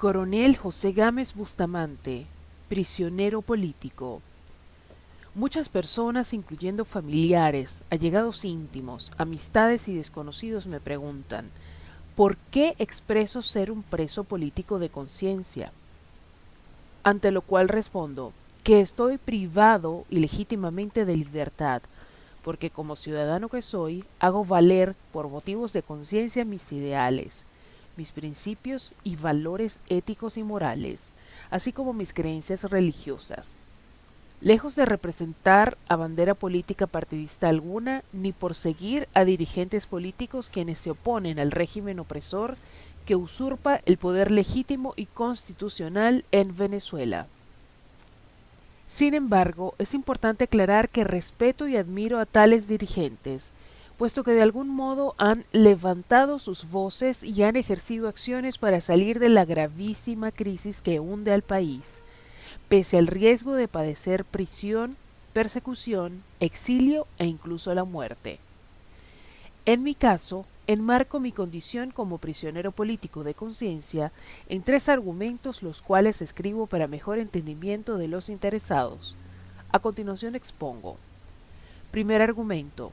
Coronel José Gámez Bustamante, prisionero político. Muchas personas, incluyendo familiares, allegados íntimos, amistades y desconocidos, me preguntan, ¿por qué expreso ser un preso político de conciencia? Ante lo cual respondo, que estoy privado ilegítimamente de libertad, porque como ciudadano que soy, hago valer por motivos de conciencia mis ideales, mis principios y valores éticos y morales, así como mis creencias religiosas. Lejos de representar a bandera política partidista alguna, ni por seguir a dirigentes políticos quienes se oponen al régimen opresor que usurpa el poder legítimo y constitucional en Venezuela. Sin embargo, es importante aclarar que respeto y admiro a tales dirigentes, puesto que de algún modo han levantado sus voces y han ejercido acciones para salir de la gravísima crisis que hunde al país, pese al riesgo de padecer prisión, persecución, exilio e incluso la muerte. En mi caso, enmarco mi condición como prisionero político de conciencia en tres argumentos los cuales escribo para mejor entendimiento de los interesados. A continuación expongo. Primer argumento.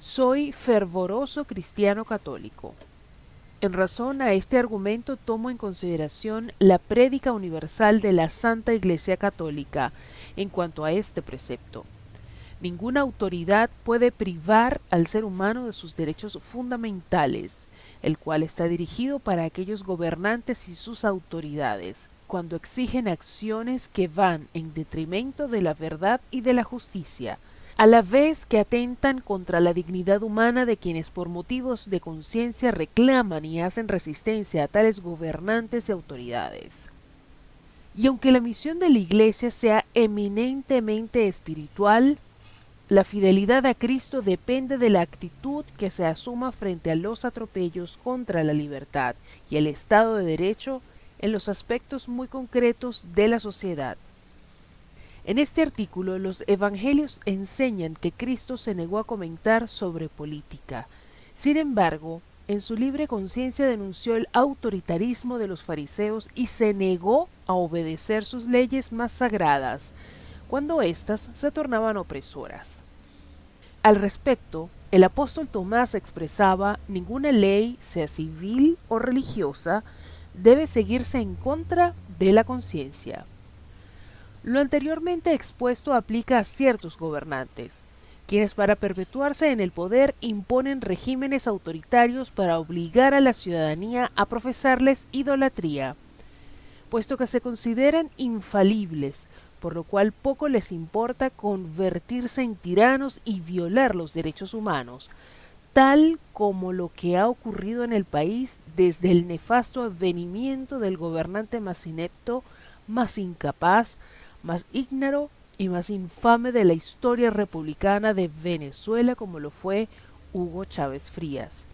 Soy fervoroso cristiano católico. En razón a este argumento tomo en consideración la prédica universal de la Santa Iglesia Católica en cuanto a este precepto. Ninguna autoridad puede privar al ser humano de sus derechos fundamentales, el cual está dirigido para aquellos gobernantes y sus autoridades, cuando exigen acciones que van en detrimento de la verdad y de la justicia, a la vez que atentan contra la dignidad humana de quienes por motivos de conciencia reclaman y hacen resistencia a tales gobernantes y autoridades. Y aunque la misión de la Iglesia sea eminentemente espiritual, la fidelidad a Cristo depende de la actitud que se asuma frente a los atropellos contra la libertad y el Estado de Derecho en los aspectos muy concretos de la sociedad. En este artículo los evangelios enseñan que Cristo se negó a comentar sobre política. Sin embargo, en su libre conciencia denunció el autoritarismo de los fariseos y se negó a obedecer sus leyes más sagradas, cuando éstas se tornaban opresoras. Al respecto, el apóstol Tomás expresaba ninguna ley, sea civil o religiosa, debe seguirse en contra de la conciencia. Lo anteriormente expuesto aplica a ciertos gobernantes, quienes para perpetuarse en el poder imponen regímenes autoritarios para obligar a la ciudadanía a profesarles idolatría, puesto que se consideran infalibles, por lo cual poco les importa convertirse en tiranos y violar los derechos humanos, tal como lo que ha ocurrido en el país desde el nefasto advenimiento del gobernante más inepto, más incapaz, más ígnaro y más infame de la historia republicana de Venezuela como lo fue Hugo Chávez Frías,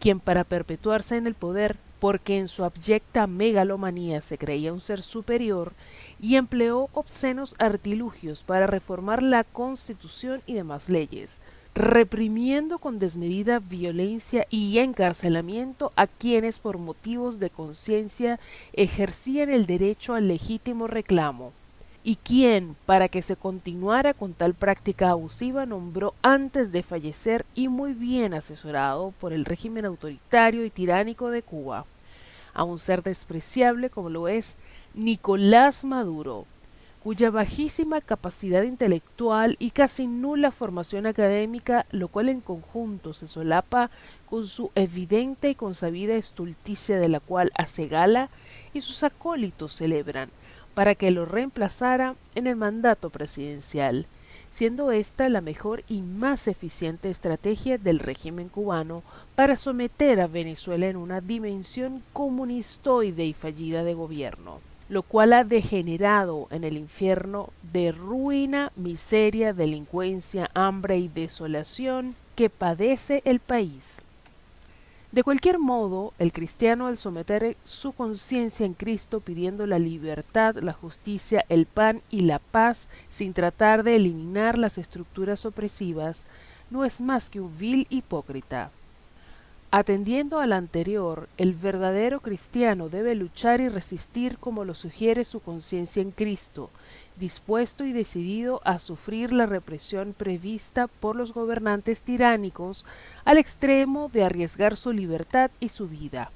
quien para perpetuarse en el poder, porque en su abyecta megalomanía se creía un ser superior, y empleó obscenos artilugios para reformar la constitución y demás leyes, reprimiendo con desmedida violencia y encarcelamiento a quienes por motivos de conciencia ejercían el derecho al legítimo reclamo y quien, para que se continuara con tal práctica abusiva, nombró antes de fallecer y muy bien asesorado por el régimen autoritario y tiránico de Cuba, a un ser despreciable como lo es Nicolás Maduro, cuya bajísima capacidad intelectual y casi nula formación académica, lo cual en conjunto se solapa con su evidente y consabida estulticia de la cual hace gala y sus acólitos celebran, para que lo reemplazara en el mandato presidencial, siendo esta la mejor y más eficiente estrategia del régimen cubano para someter a Venezuela en una dimensión comunistoide y fallida de gobierno, lo cual ha degenerado en el infierno de ruina, miseria, delincuencia, hambre y desolación que padece el país. De cualquier modo, el cristiano al someter su conciencia en Cristo pidiendo la libertad, la justicia, el pan y la paz sin tratar de eliminar las estructuras opresivas, no es más que un vil hipócrita. Atendiendo al anterior, el verdadero cristiano debe luchar y resistir como lo sugiere su conciencia en Cristo, dispuesto y decidido a sufrir la represión prevista por los gobernantes tiránicos al extremo de arriesgar su libertad y su vida.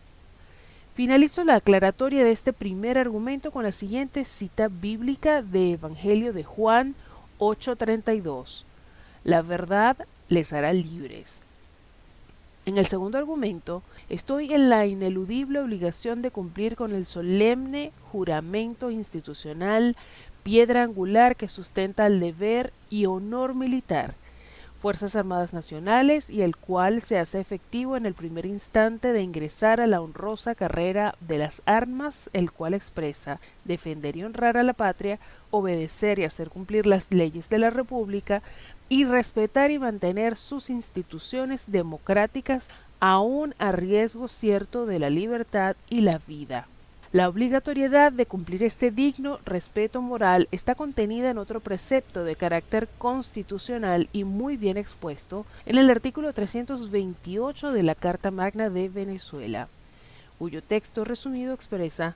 Finalizo la aclaratoria de este primer argumento con la siguiente cita bíblica de Evangelio de Juan 8:32. La verdad les hará libres. En el segundo argumento, estoy en la ineludible obligación de cumplir con el solemne juramento institucional, piedra angular que sustenta el deber y honor militar, Fuerzas Armadas Nacionales y el cual se hace efectivo en el primer instante de ingresar a la honrosa carrera de las armas, el cual expresa defender y honrar a la patria, obedecer y hacer cumplir las leyes de la República y respetar y mantener sus instituciones democráticas aun a riesgo cierto de la libertad y la vida. La obligatoriedad de cumplir este digno respeto moral está contenida en otro precepto de carácter constitucional y muy bien expuesto en el artículo 328 de la Carta Magna de Venezuela, cuyo texto resumido expresa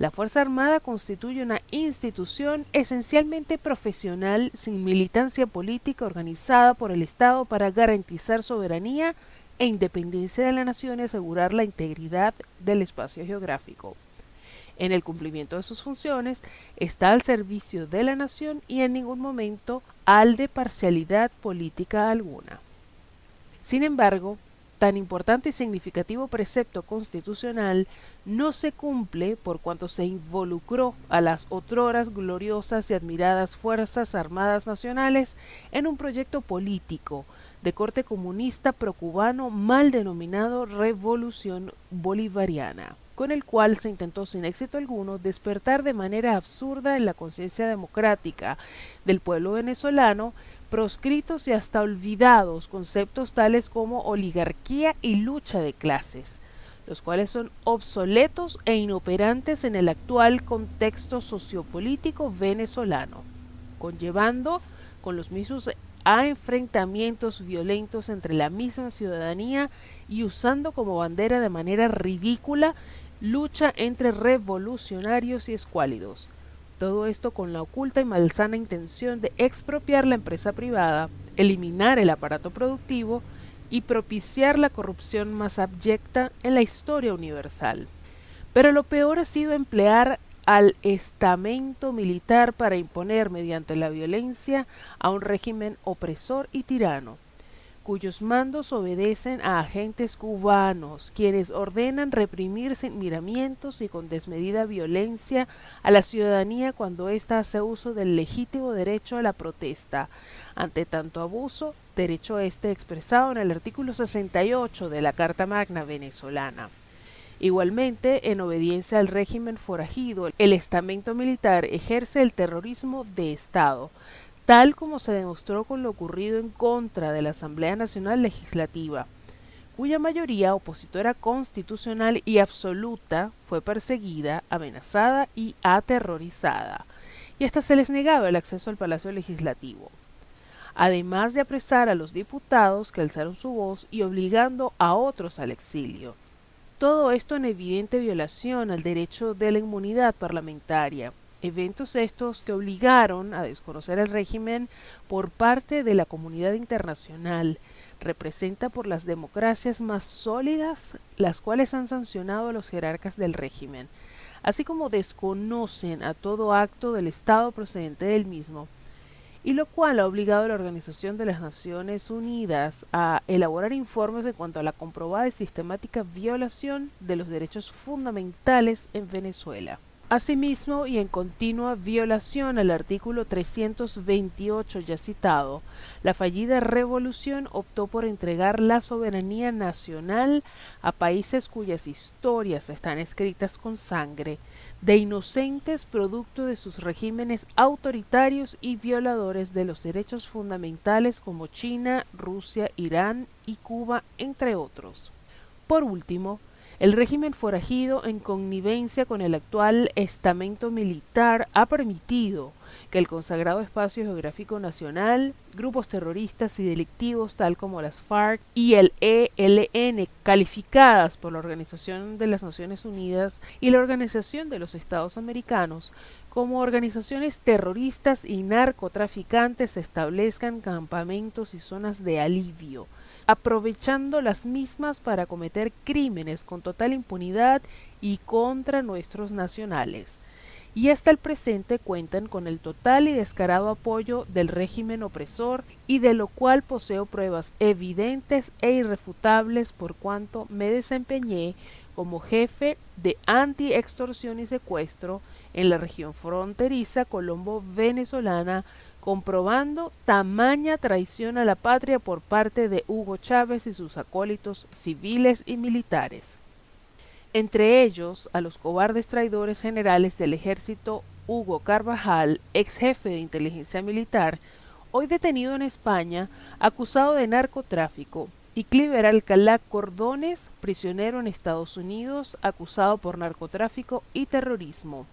la Fuerza Armada constituye una institución esencialmente profesional sin militancia política organizada por el Estado para garantizar soberanía e independencia de la nación y asegurar la integridad del espacio geográfico en el cumplimiento de sus funciones, está al servicio de la nación y en ningún momento al de parcialidad política alguna. Sin embargo, tan importante y significativo precepto constitucional no se cumple por cuanto se involucró a las otroras gloriosas y admiradas Fuerzas Armadas Nacionales en un proyecto político de corte comunista procubano mal denominado Revolución Bolivariana con el cual se intentó sin éxito alguno despertar de manera absurda en la conciencia democrática del pueblo venezolano proscritos y hasta olvidados conceptos tales como oligarquía y lucha de clases, los cuales son obsoletos e inoperantes en el actual contexto sociopolítico venezolano, conllevando con los mismos a enfrentamientos violentos entre la misma ciudadanía y usando como bandera de manera ridícula lucha entre revolucionarios y escuálidos. Todo esto con la oculta y malsana intención de expropiar la empresa privada, eliminar el aparato productivo y propiciar la corrupción más abyecta en la historia universal. Pero lo peor ha sido emplear al estamento militar para imponer mediante la violencia a un régimen opresor y tirano, cuyos mandos obedecen a agentes cubanos, quienes ordenan reprimir sin miramientos y con desmedida violencia a la ciudadanía cuando ésta hace uso del legítimo derecho a la protesta. Ante tanto abuso, derecho este expresado en el artículo 68 de la Carta Magna venezolana. Igualmente, en obediencia al régimen forajido, el estamento militar ejerce el terrorismo de Estado, tal como se demostró con lo ocurrido en contra de la Asamblea Nacional Legislativa, cuya mayoría opositora constitucional y absoluta fue perseguida, amenazada y aterrorizada, y hasta se les negaba el acceso al Palacio Legislativo, además de apresar a los diputados que alzaron su voz y obligando a otros al exilio. Todo esto en evidente violación al derecho de la inmunidad parlamentaria, eventos estos que obligaron a desconocer el régimen por parte de la comunidad internacional, representa por las democracias más sólidas las cuales han sancionado a los jerarcas del régimen, así como desconocen a todo acto del Estado procedente del mismo, y lo cual ha obligado a la Organización de las Naciones Unidas a elaborar informes en cuanto a la comprobada y sistemática violación de los derechos fundamentales en Venezuela. Asimismo, y en continua violación al artículo 328 ya citado, la fallida revolución optó por entregar la soberanía nacional a países cuyas historias están escritas con sangre, de inocentes producto de sus regímenes autoritarios y violadores de los derechos fundamentales como China, Rusia, Irán y Cuba, entre otros. Por último, El régimen forajido, en connivencia con el actual estamento militar, ha permitido que el consagrado espacio geográfico nacional, grupos terroristas y delictivos tal como las FARC y el ELN, calificadas por la Organización de las Naciones Unidas y la Organización de los Estados Americanos como organizaciones terroristas y narcotraficantes, establezcan campamentos y zonas de alivio aprovechando las mismas para cometer crímenes con total impunidad y contra nuestros nacionales. Y hasta el presente cuentan con el total y descarado apoyo del régimen opresor y de lo cual poseo pruebas evidentes e irrefutables por cuanto me desempeñé como jefe de anti-extorsión y secuestro en la región fronteriza colombo-venezolana comprobando tamaña traición a la patria por parte de Hugo Chávez y sus acólitos civiles y militares. Entre ellos, a los cobardes traidores generales del ejército Hugo Carvajal, ex jefe de inteligencia militar, hoy detenido en España, acusado de narcotráfico, y Cliver Alcalá Cordones, prisionero en Estados Unidos, acusado por narcotráfico y terrorismo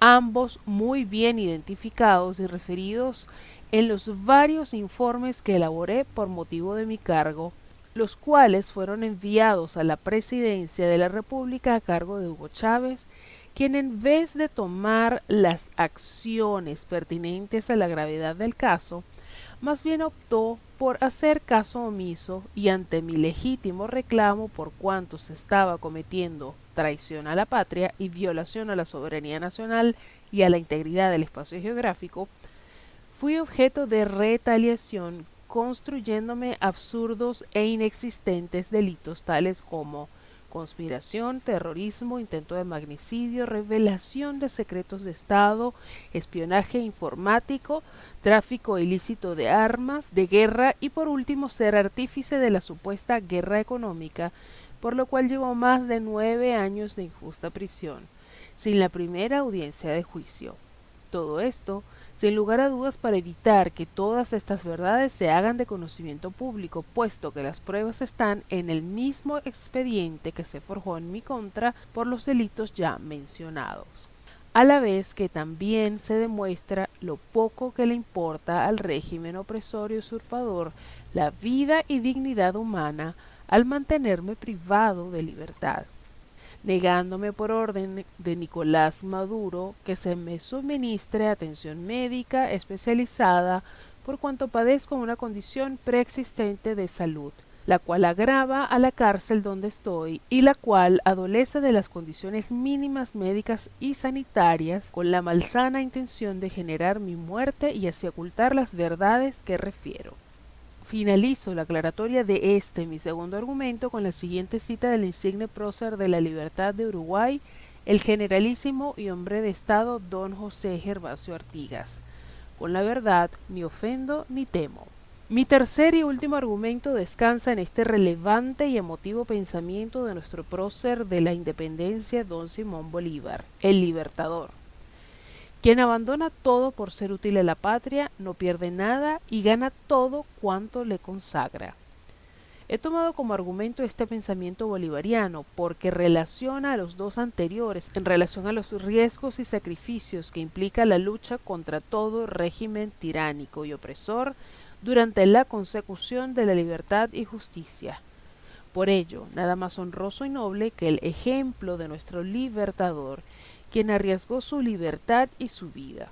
ambos muy bien identificados y referidos en los varios informes que elaboré por motivo de mi cargo, los cuales fueron enviados a la presidencia de la República a cargo de Hugo Chávez, quien en vez de tomar las acciones pertinentes a la gravedad del caso, más bien optó por hacer caso omiso y ante mi legítimo reclamo por cuanto se estaba cometiendo traición a la patria y violación a la soberanía nacional y a la integridad del espacio geográfico, fui objeto de retaliación construyéndome absurdos e inexistentes delitos tales como conspiración, terrorismo, intento de magnicidio, revelación de secretos de Estado, espionaje informático, tráfico ilícito de armas, de guerra y por último ser artífice de la supuesta guerra económica, por lo cual llevó más de nueve años de injusta prisión, sin la primera audiencia de juicio. Todo esto sin lugar a dudas para evitar que todas estas verdades se hagan de conocimiento público, puesto que las pruebas están en el mismo expediente que se forjó en mi contra por los delitos ya mencionados. A la vez que también se demuestra lo poco que le importa al régimen opresor y usurpador la vida y dignidad humana al mantenerme privado de libertad negándome por orden de Nicolás Maduro que se me suministre atención médica especializada por cuanto padezco una condición preexistente de salud, la cual agrava a la cárcel donde estoy y la cual adolece de las condiciones mínimas médicas y sanitarias con la malsana intención de generar mi muerte y así ocultar las verdades que refiero. Finalizo la aclaratoria de este, mi segundo argumento, con la siguiente cita del insigne prócer de la libertad de Uruguay, el generalísimo y hombre de Estado don José Gervasio Artigas. Con la verdad ni ofendo ni temo. Mi tercer y último argumento descansa en este relevante y emotivo pensamiento de nuestro prócer de la independencia don Simón Bolívar, el libertador. Quien abandona todo por ser útil a la patria no pierde nada y gana todo cuanto le consagra. He tomado como argumento este pensamiento bolivariano porque relaciona a los dos anteriores en relación a los riesgos y sacrificios que implica la lucha contra todo régimen tiránico y opresor durante la consecución de la libertad y justicia. Por ello, nada más honroso y noble que el ejemplo de nuestro libertador quien arriesgó su libertad y su vida.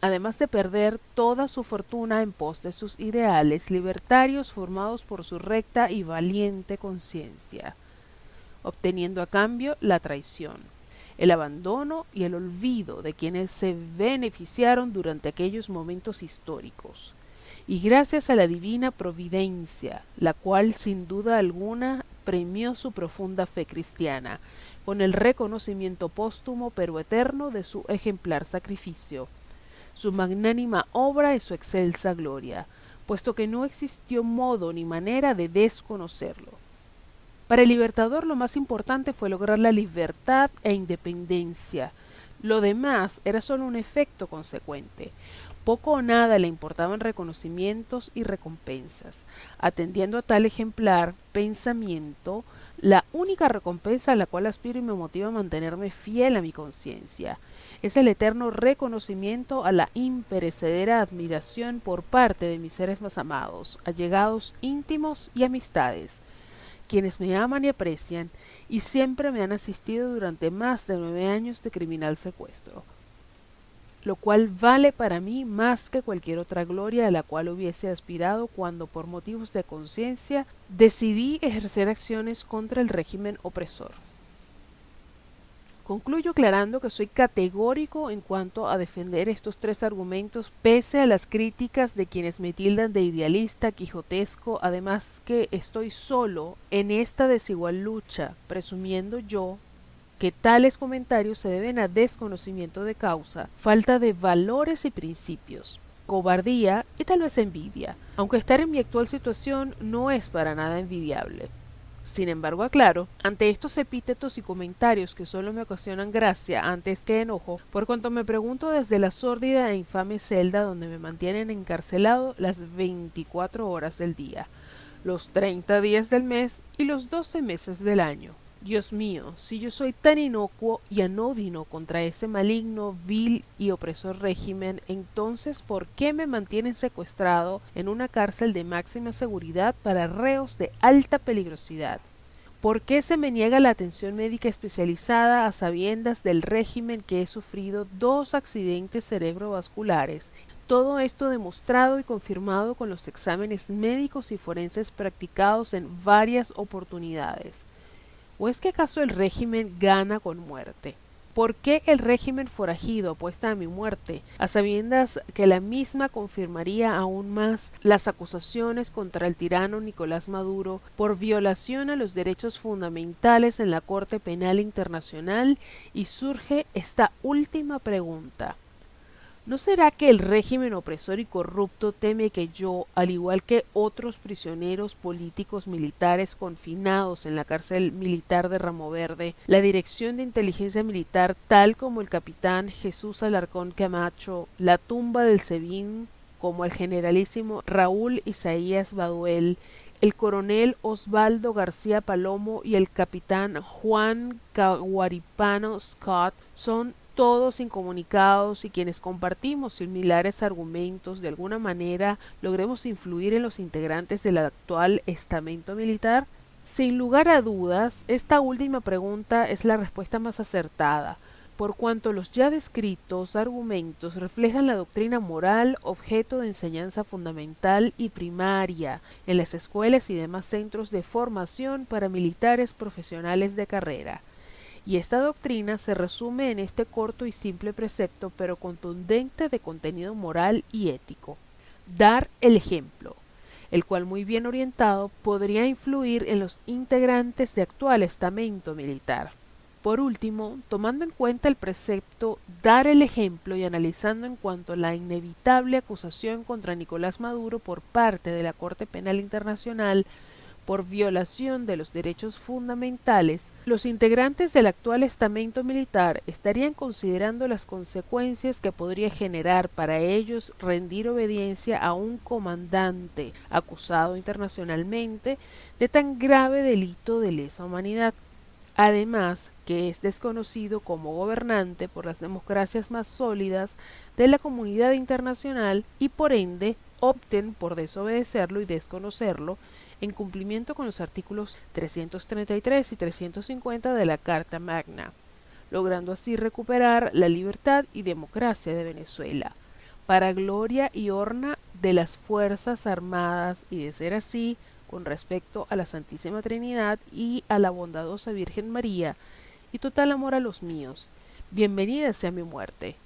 Además de perder toda su fortuna en pos de sus ideales libertarios formados por su recta y valiente conciencia, obteniendo a cambio la traición, el abandono y el olvido de quienes se beneficiaron durante aquellos momentos históricos, y gracias a la divina providencia, la cual sin duda alguna premió su profunda fe cristiana, con el reconocimiento póstumo pero eterno de su ejemplar sacrificio, su magnánima obra y su excelsa gloria, puesto que no existió modo ni manera de desconocerlo. Para el libertador lo más importante fue lograr la libertad e independencia. Lo demás era solo un efecto consecuente. Poco o nada le importaban reconocimientos y recompensas. Atendiendo a tal ejemplar pensamiento, La única recompensa a la cual aspiro y me motiva a mantenerme fiel a mi conciencia es el eterno reconocimiento a la imperecedera admiración por parte de mis seres más amados, allegados íntimos y amistades, quienes me aman y aprecian y siempre me han asistido durante más de nueve años de criminal secuestro lo cual vale para mí más que cualquier otra gloria a la cual hubiese aspirado cuando por motivos de conciencia decidí ejercer acciones contra el régimen opresor. Concluyo aclarando que soy categórico en cuanto a defender estos tres argumentos pese a las críticas de quienes me tildan de idealista, quijotesco, además que estoy solo en esta desigual lucha, presumiendo yo que tales comentarios se deben a desconocimiento de causa, falta de valores y principios, cobardía y tal vez envidia, aunque estar en mi actual situación no es para nada envidiable. Sin embargo, aclaro, ante estos epítetos y comentarios que solo me ocasionan gracia antes que enojo, por cuanto me pregunto desde la sórdida e infame celda donde me mantienen encarcelado las 24 horas del día, los 30 días del mes y los 12 meses del año. Dios mío, si yo soy tan inocuo y anodino contra ese maligno, vil y opresor régimen, entonces ¿por qué me mantienen secuestrado en una cárcel de máxima seguridad para reos de alta peligrosidad? ¿Por qué se me niega la atención médica especializada a sabiendas del régimen que he sufrido dos accidentes cerebrovasculares? Todo esto demostrado y confirmado con los exámenes médicos y forenses practicados en varias oportunidades. ¿O es que acaso el régimen gana con muerte? ¿Por qué el régimen forajido apuesta a mi muerte, a sabiendas que la misma confirmaría aún más las acusaciones contra el tirano Nicolás Maduro por violación a los derechos fundamentales en la Corte Penal Internacional? Y surge esta última pregunta. ¿No será que el régimen opresor y corrupto teme que yo, al igual que otros prisioneros políticos militares confinados en la cárcel militar de Ramo Verde, la Dirección de Inteligencia Militar, tal como el capitán Jesús Alarcón Camacho, la tumba del Sebín, como el generalísimo Raúl Isaías Baduel, el coronel Osvaldo García Palomo y el capitán Juan Caguaripano Scott son todos incomunicados y quienes compartimos similares argumentos de alguna manera logremos influir en los integrantes del actual estamento militar? Sin lugar a dudas, esta última pregunta es la respuesta más acertada, por cuanto los ya descritos argumentos reflejan la doctrina moral objeto de enseñanza fundamental y primaria en las escuelas y demás centros de formación para militares profesionales de carrera y esta doctrina se resume en este corto y simple precepto pero contundente de contenido moral y ético. Dar el ejemplo, el cual muy bien orientado podría influir en los integrantes de actual estamento militar. Por último, tomando en cuenta el precepto dar el ejemplo y analizando en cuanto a la inevitable acusación contra Nicolás Maduro por parte de la Corte Penal Internacional por violación de los derechos fundamentales, los integrantes del actual estamento militar estarían considerando las consecuencias que podría generar para ellos rendir obediencia a un comandante acusado internacionalmente de tan grave delito de lesa humanidad. Además, que es desconocido como gobernante por las democracias más sólidas de la comunidad internacional y por ende opten por desobedecerlo y desconocerlo en cumplimiento con los artículos 333 y 350 de la Carta Magna, logrando así recuperar la libertad y democracia de Venezuela, para gloria y horna de las Fuerzas Armadas y de ser así, con respecto a la Santísima Trinidad y a la bondadosa Virgen María, y total amor a los míos. Bienvenida sea mi muerte.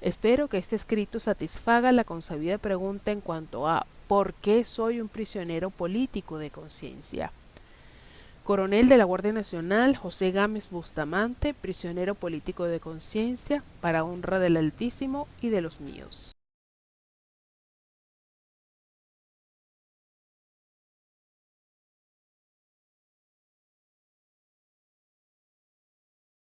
Espero que este escrito satisfaga la consabida pregunta en cuanto a ¿Por qué soy un prisionero político de conciencia? Coronel de la Guardia Nacional José Gámez Bustamante, prisionero político de conciencia, para honra del Altísimo y de los míos.